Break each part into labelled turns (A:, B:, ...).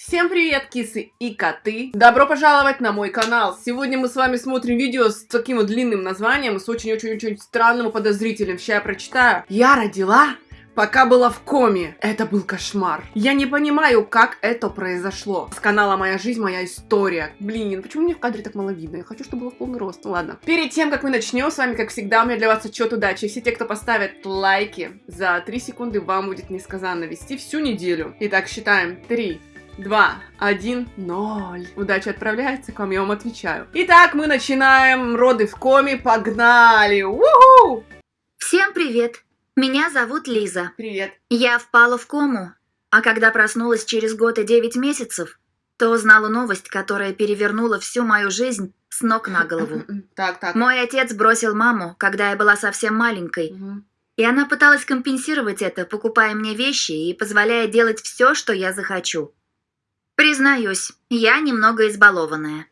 A: Всем привет, кисы и коты! Добро пожаловать на мой канал! Сегодня мы с вами смотрим видео с таким вот длинным названием, с очень-очень-очень странным и подозрительным. Сейчас я прочитаю. Я родила, пока была в коме. Это был кошмар. Я не понимаю, как это произошло. С канала «Моя жизнь, моя история». Блин, почему мне в кадре так мало видно? Я хочу, чтобы было в полный рост. Ну ладно. Перед тем, как мы начнем, с вами, как всегда, у меня для вас отчет удачи. Все те, кто поставит лайки, за 3 секунды вам будет несказанно вести всю неделю. Итак, считаем. 3, два, один, ноль. Удача отправляется к вам, я вам отвечаю. Итак, мы начинаем роды в коме, погнали! Уху!
B: Всем привет! Меня зовут Лиза.
A: Привет.
B: Я впала в кому, а когда проснулась через год и девять месяцев, то узнала новость, которая перевернула всю мою жизнь с ног на голову.
A: Так, так.
B: Мой отец бросил маму, когда я была совсем маленькой,
A: Мгм.
B: и она пыталась компенсировать это, покупая мне вещи и позволяя делать все, что я захочу. Признаюсь, я немного избалованная.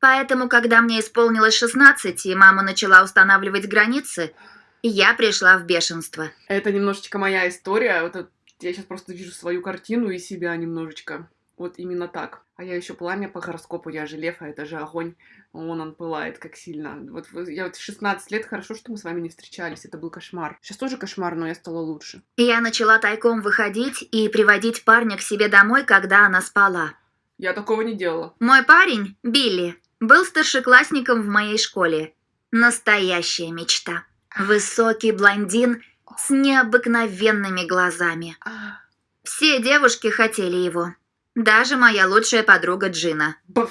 B: Поэтому, когда мне исполнилось 16 и мама начала устанавливать границы, я пришла в бешенство.
A: Это немножечко моя история. Вот я сейчас просто вижу свою картину и себя немножечко. Вот именно так. А я еще пламя по гороскопу, я же лев, а это же огонь. Вон он пылает, как сильно. Вот я вот в 16 лет, хорошо, что мы с вами не встречались, это был кошмар. Сейчас тоже кошмар, но я стала лучше.
B: Я начала тайком выходить и приводить парня к себе домой, когда она спала.
A: Я такого не делала.
B: Мой парень, Билли, был старшеклассником в моей школе. Настоящая мечта. Высокий блондин с необыкновенными глазами.
A: А,
B: Все девушки хотели его. Даже моя лучшая подруга Джина.
A: бф.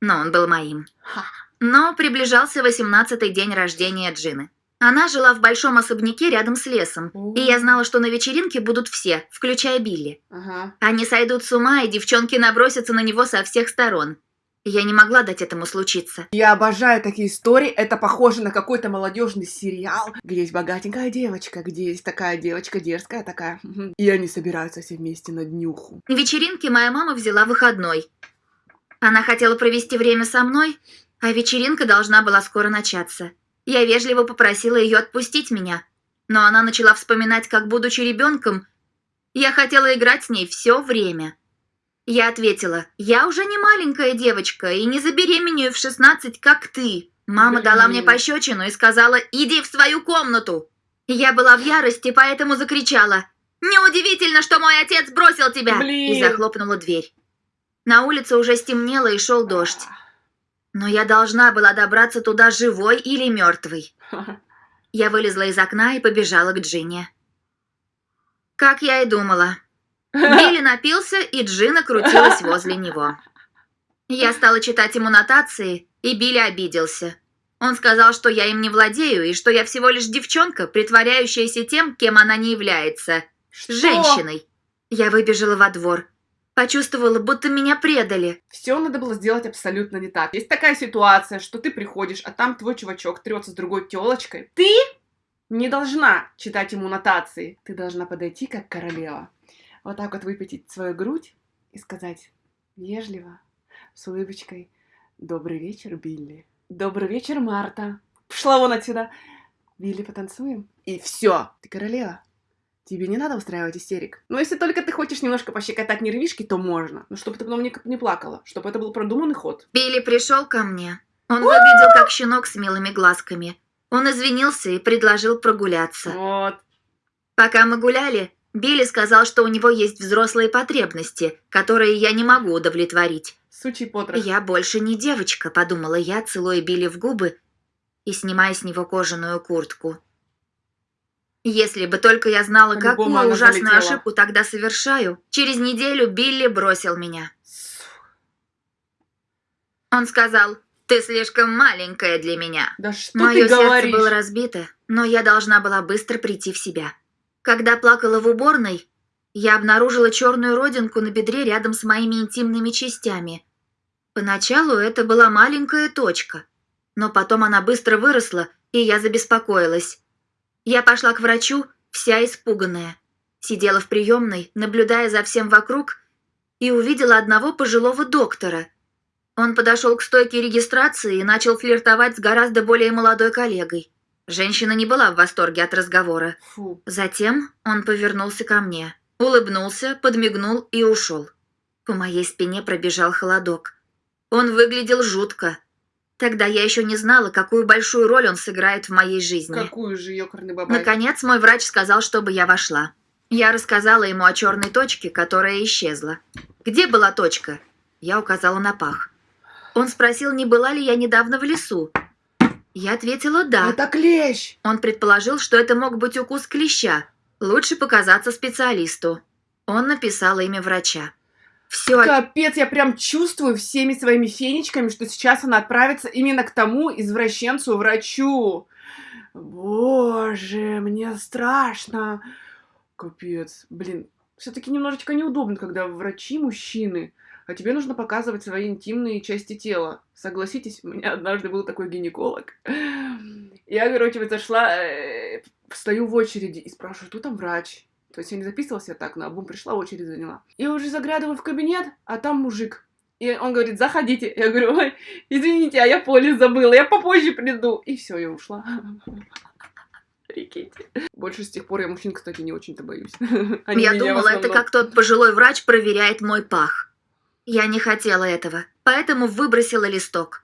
B: Но он был моим. Но приближался 18-й день рождения Джины. Она жила в большом особняке рядом с лесом, и я знала, что на вечеринке будут все, включая Билли.
A: Ага.
B: Они сойдут с ума, и девчонки набросятся на него со всех сторон. Я не могла дать этому случиться.
A: Я обожаю такие истории. Это похоже на какой-то молодежный сериал, где есть богатенькая девочка, где есть такая девочка дерзкая такая. И они собираются все вместе на днюху.
B: Вечеринки моя мама взяла выходной. Она хотела провести время со мной, а вечеринка должна была скоро начаться. Я вежливо попросила ее отпустить меня, но она начала вспоминать, как, будучи ребенком, я хотела играть с ней все время. Я ответила, я уже не маленькая девочка и не забеременею в 16, как ты. Мама дала мне
A: Блин.
B: пощечину и сказала, иди в свою комнату. Я была в ярости, поэтому закричала, «Неудивительно, что мой отец бросил тебя!»
A: Блин.
B: и захлопнула дверь. На улице уже стемнело и шел дождь. Но я должна была добраться туда живой или мертвой. Я вылезла из окна и побежала к Джине. Как я и думала. Билли напился, и Джина крутилась возле него. Я стала читать ему нотации, и Билли обиделся. Он сказал, что я им не владею, и что я всего лишь девчонка, притворяющаяся тем, кем она не является.
A: Что?
B: Женщиной. Я выбежала во двор. Почувствовала, будто меня предали.
A: Все надо было сделать абсолютно не так. Есть такая ситуация, что ты приходишь, а там твой чувачок трется с другой телочкой. Ты не должна читать ему нотации. Ты должна подойти как королева. Вот так вот выпятить свою грудь и сказать вежливо, с улыбочкой, «Добрый вечер, Билли». «Добрый вечер, Марта». Пошла вон отсюда. Билли, потанцуем? И все, ты королева. Тебе не надо устраивать истерик. Но если только ты хочешь немножко пощекотать нервишки, то можно. Но чтобы ты потом не, не плакала. Чтобы это был продуманный ход.
B: Билли пришел ко мне. Он выглядел как щенок с милыми глазками. Он извинился и предложил прогуляться.
A: Вот.
B: Пока мы гуляли, Билли сказал, что у него есть взрослые потребности, которые я не могу удовлетворить.
A: Сучий потрох.
B: «Я больше не девочка», — подумала я, целуя Билли в губы и снимая с него кожаную куртку. Если бы только я знала,
A: По-любому
B: какую ужасную
A: залетела.
B: ошибку тогда совершаю, через неделю Билли бросил меня. Он сказал, «Ты слишком маленькая для меня».
A: Да что
B: Мое
A: ты
B: сердце
A: говоришь?
B: было разбито, но я должна была быстро прийти в себя. Когда плакала в уборной, я обнаружила черную родинку на бедре рядом с моими интимными частями. Поначалу это была маленькая точка, но потом она быстро выросла, и я забеспокоилась. Я пошла к врачу, вся испуганная. Сидела в приемной, наблюдая за всем вокруг, и увидела одного пожилого доктора – он подошел к стойке регистрации и начал флиртовать с гораздо более молодой коллегой. Женщина не была в восторге от разговора.
A: Фу.
B: Затем он повернулся ко мне, улыбнулся, подмигнул и ушел. По моей спине пробежал холодок. Он выглядел жутко. Тогда я еще не знала, какую большую роль он сыграет в моей жизни.
A: Какую же ёкарный бабай.
B: Наконец мой врач сказал, чтобы я вошла. Я рассказала ему о черной точке, которая исчезла. Где была точка? Я указала на пах. Он спросил, не была ли я недавно в лесу. Я ответила «да».
A: Это клещ!
B: Он предположил, что это мог быть укус клеща. Лучше показаться специалисту. Он написал имя врача. Все,
A: Капец, я прям чувствую всеми своими фенечками, что сейчас она отправится именно к тому извращенцу-врачу. Боже, мне страшно. Капец. Блин, все-таки немножечко неудобно, когда врачи мужчины, а тебе нужно показывать свои интимные части тела. Согласитесь, у меня однажды был такой гинеколог. Я, короче, вот зашла, э, стою в очереди и спрашиваю, кто там врач? То есть я не записывалась я так, на обум пришла, очередь заняла. И уже заглядываю в кабинет, а там мужик. И он говорит, заходите. Я говорю, ой, извините, а я полис забыла, я попозже приду. И все, я ушла. Прикиньте. Больше с тех пор я мужчин, кстати, не очень-то боюсь. Они
B: я думала, это как тот пожилой врач проверяет мой пах. Я не хотела этого, поэтому выбросила листок.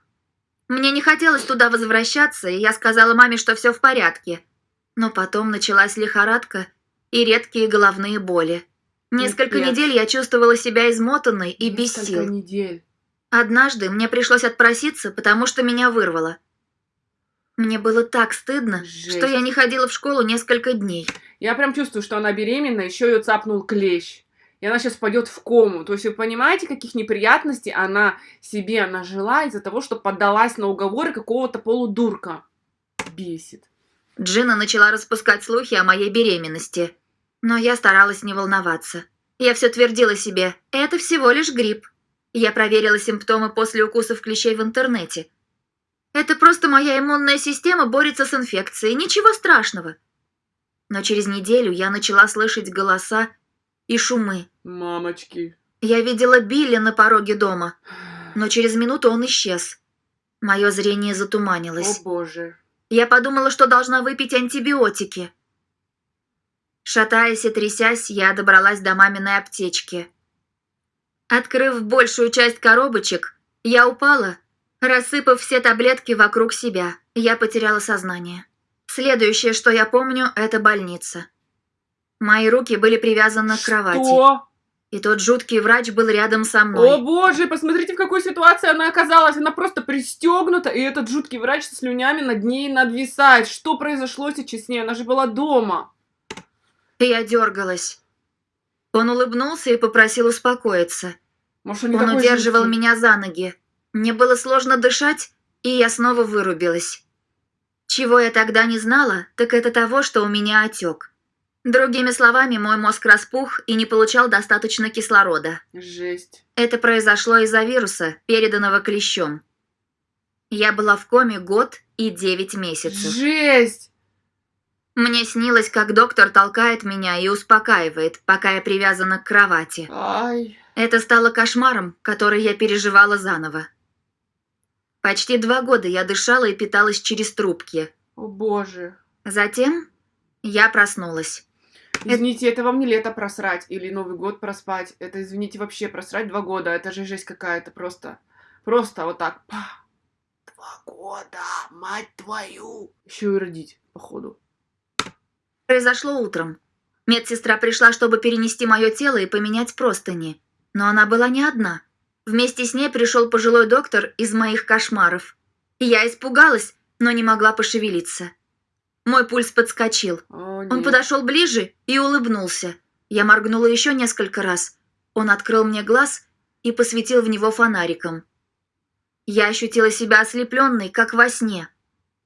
B: Мне не хотелось туда возвращаться, и я сказала маме, что все в порядке. Но потом началась лихорадка и редкие головные боли. Несколько
A: Пипец.
B: недель я чувствовала себя измотанной и без
A: Несколько
B: сил.
A: недель.
B: Однажды мне пришлось отпроситься, потому что меня вырвало. Мне было так стыдно,
A: Жесть.
B: что я не ходила в школу несколько дней.
A: Я прям чувствую, что она беременна, еще ее цапнул клещ. И она сейчас пойдет в кому. То есть вы понимаете, каких неприятностей она себе нажила из-за того, что поддалась на уговоры какого-то полудурка. Бесит.
B: Джина начала распускать слухи о моей беременности. Но я старалась не волноваться. Я все твердила себе, это всего лишь грипп. Я проверила симптомы после укусов клещей в интернете. Это просто моя иммунная система борется с инфекцией, ничего страшного. Но через неделю я начала слышать голоса и шумы.
A: Мамочки.
B: Я видела Билли на пороге дома, но через минуту он исчез. Мое зрение затуманилось.
A: О боже.
B: Я подумала, что должна выпить антибиотики. Шатаясь и трясясь, я добралась до маминой аптечки. Открыв большую часть коробочек, я упала, рассыпав все таблетки вокруг себя. Я потеряла сознание. Следующее, что я помню, это больница. Мои руки были привязаны к кровати,
A: Что?
B: и тот жуткий врач был рядом со
A: О
B: мной.
A: боже, посмотрите, в какой ситуации она оказалась. Она просто пристегнута, и этот жуткий врач со слюнями над ней надвисает. Что произошло сейчас с ней? Она же была дома.
B: Я дергалась. Он улыбнулся и попросил успокоиться.
A: Может, он,
B: Он удерживал
A: жуткий?
B: меня за ноги. Мне было сложно дышать, и я снова вырубилась. Чего я тогда не знала, так это того, что у меня отек. Другими словами, мой мозг распух и не получал достаточно кислорода.
A: Жесть.
B: Это произошло из-за вируса, переданного клещом. Я была в коме год и девять месяцев.
A: Жесть!
B: Мне снилось, как доктор толкает меня и успокаивает, пока я привязана к кровати.
A: Ай.
B: Это стало кошмаром, который я переживала заново. Почти два года я дышала и питалась через трубки.
A: О боже.
B: Затем я проснулась.
A: Извините, это вам не лето просрать или Новый год проспать. Это, извините, вообще просрать два года. Это же жесть какая-то просто. Просто вот так. Па. Два года, мать твою. Еще и родить, походу.
B: Произошло утром. Медсестра пришла, чтобы перенести мое тело и поменять простыни. Но она была не одна. Вместе с ней пришел пожилой доктор из моих кошмаров. Я испугалась, но не могла пошевелиться. Мой пульс подскочил.
A: О,
B: Он подошел ближе и улыбнулся. Я моргнула еще несколько раз. Он открыл мне глаз и посветил в него фонариком. Я ощутила себя ослепленной, как во сне.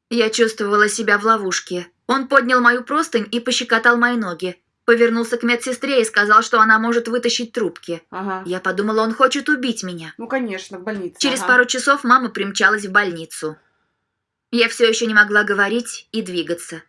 B: Я чувствовала себя в ловушке. Он поднял мою простынь и пощекотал мои ноги. Повернулся к медсестре и сказал, что она может вытащить трубки.
A: Ага.
B: Я подумала, он хочет убить меня.
A: Ну, конечно, в больнице.
B: Через
A: ага.
B: пару часов мама примчалась в больницу. Я все еще не могла говорить и двигаться.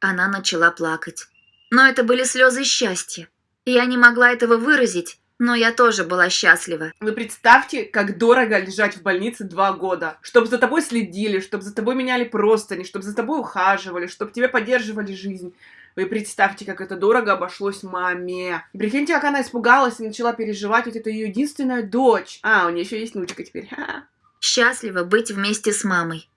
B: Она начала плакать. Но это были слезы счастья. Я не могла этого выразить, но я тоже была счастлива.
A: Вы представьте, как дорого лежать в больнице два года. Чтобы за тобой следили, чтобы за тобой меняли простыни, чтобы за тобой ухаживали, чтобы тебе поддерживали жизнь. Вы представьте, как это дорого обошлось маме. Прикиньте, как она испугалась и начала переживать, ведь это ее единственная дочь. А, у нее еще есть внучка теперь.
B: Счастлива быть вместе с мамой.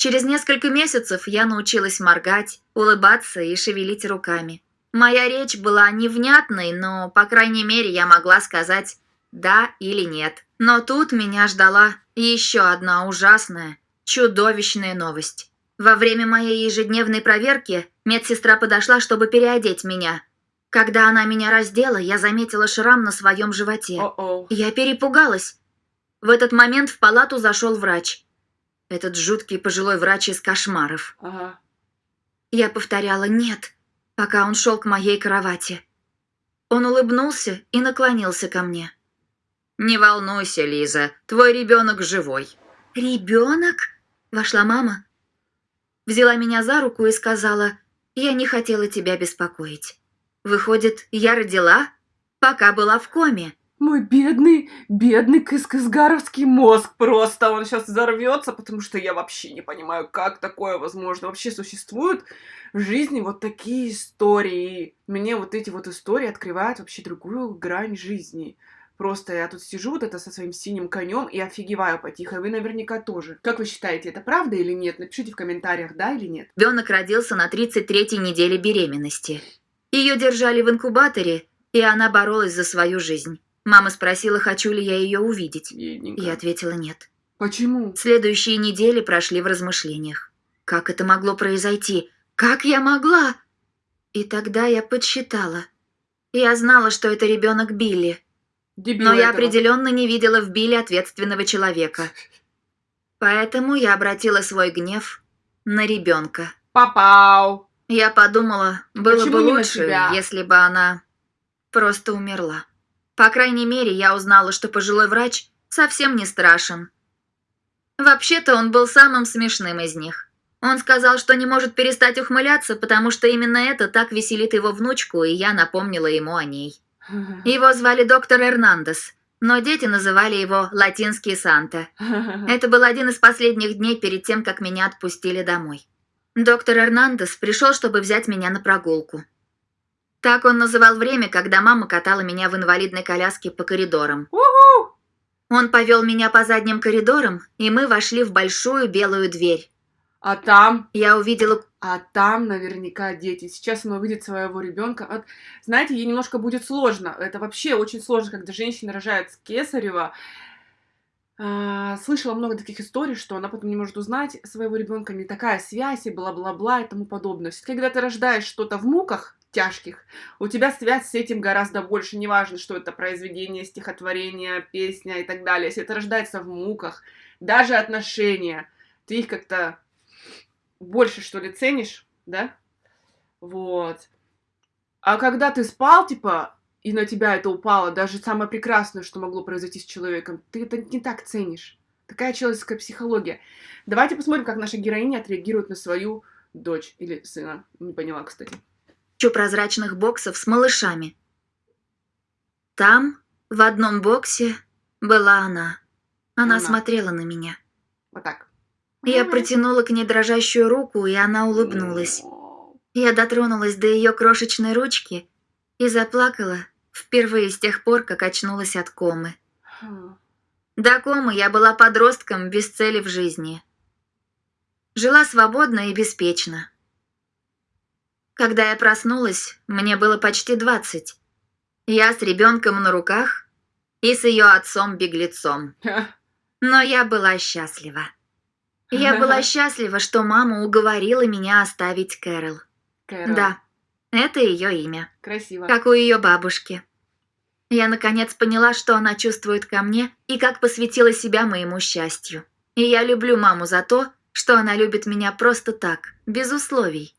B: Через несколько месяцев я научилась моргать, улыбаться и шевелить руками. Моя речь была невнятной, но, по крайней мере, я могла сказать «да» или «нет». Но тут меня ждала еще одна ужасная, чудовищная новость. Во время моей ежедневной проверки медсестра подошла, чтобы переодеть меня. Когда она меня раздела, я заметила шрам на своем животе.
A: О-о.
B: Я перепугалась. В этот момент в палату зашел врач. Этот жуткий пожилой врач из кошмаров.
A: Ага.
B: Я повторяла «нет», пока он шел к моей кровати. Он улыбнулся и наклонился ко мне. «Не волнуйся, Лиза, твой ребенок живой». «Ребенок?» – вошла мама. Взяла меня за руку и сказала, «Я не хотела тебя беспокоить. Выходит, я родила, пока была в коме».
A: Мой бедный, бедный кыскызгаровский мозг просто, он сейчас взорвется, потому что я вообще не понимаю, как такое возможно. Вообще существуют в жизни вот такие истории. Мне вот эти вот истории открывают вообще другую грань жизни. Просто я тут сижу вот это со своим синим конем и офигеваю потихо. Вы наверняка тоже. Как вы считаете, это правда или нет? Напишите в комментариях, да или нет.
B: Ребенок родился на 33-й неделе беременности. Ее держали в инкубаторе, и она боролась за свою жизнь. Мама спросила, хочу ли я ее увидеть.
A: Бедненько.
B: Я ответила нет.
A: Почему?
B: Следующие недели прошли в размышлениях. Как это могло произойти? Как я могла? И тогда я подсчитала. Я знала, что это ребенок Билли,
A: Дебил
B: но я
A: этого.
B: определенно не видела в Билли ответственного человека. Поэтому я обратила свой гнев на ребенка.
A: Попал.
B: Я подумала, было
A: Почему
B: бы лучше, если бы она просто умерла. По крайней мере, я узнала, что пожилой врач совсем не страшен. Вообще-то он был самым смешным из них. Он сказал, что не может перестать ухмыляться, потому что именно это так веселит его внучку, и я напомнила ему о ней. Его звали доктор Эрнандес, но дети называли его Латинский Санта. Это был один из последних дней перед тем, как меня отпустили домой. Доктор Эрнандес пришел, чтобы взять меня на прогулку. Так он называл время, когда мама катала меня в инвалидной коляске по коридорам.
A: Уху!
B: Он повел меня по задним коридорам, и мы вошли в большую белую дверь.
A: А там,
B: Я увидела...
A: а там наверняка дети. Сейчас она увидит своего ребенка. Вот, знаете, ей немножко будет сложно. Это вообще очень сложно, когда женщина рожает с кесарева. А, Слышала много таких историй, что она потом не может узнать своего ребенка, не такая связь и бла-бла-бла и тому подобное. Когда ты рождаешь что-то в муках тяжких, у тебя связь с этим гораздо больше. Неважно, что это произведение, стихотворение, песня и так далее. Если это рождается в муках, даже отношения, ты их как-то больше, что ли, ценишь, да? Вот. А когда ты спал, типа, и на тебя это упало, даже самое прекрасное, что могло произойти с человеком, ты это не так ценишь. Такая человеческая психология. Давайте посмотрим, как наша героиня отреагирует на свою дочь или сына. Не поняла, кстати.
B: Кучу прозрачных боксов с малышами. Там, в одном боксе, была она. Она
A: Она.
B: смотрела на меня.
A: Вот так.
B: Я протянула к ней дрожащую руку, и она улыбнулась. Я дотронулась до ее крошечной ручки и заплакала впервые с тех пор, как очнулась от комы. До комы я была подростком без цели в жизни. Жила свободно и беспечно. Когда я проснулась, мне было почти двадцать. Я с ребенком на руках и с ее отцом-беглецом. Но я была счастлива. Я была счастлива, что мама уговорила меня оставить Кэрол.
A: Кэрол.
B: Да, это ее имя,
A: Красиво.
B: как у ее бабушки. Я наконец поняла, что она чувствует ко мне и как посвятила себя моему счастью. И я люблю маму за то, что она любит меня просто так, без условий.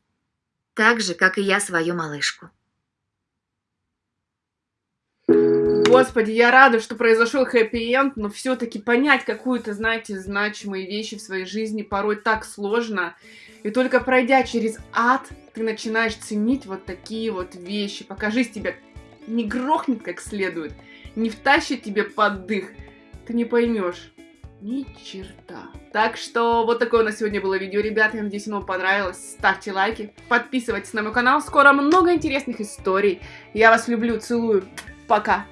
B: Так же, как и я свою малышку.
A: Господи, я рада, что произошел хэппи-энд, но все-таки понять какую-то, знаете, значимые вещи в своей жизни порой так сложно. И только пройдя через ад, ты начинаешь ценить вот такие вот вещи. Пока жизнь тебя не грохнет как следует, не втащит тебе под дых, ты не поймешь ни черта. Так что вот такое у нас сегодня было видео, ребята. Я надеюсь, вам понравилось. Ставьте лайки, подписывайтесь на мой канал. Скоро много интересных историй. Я вас люблю, целую. Пока.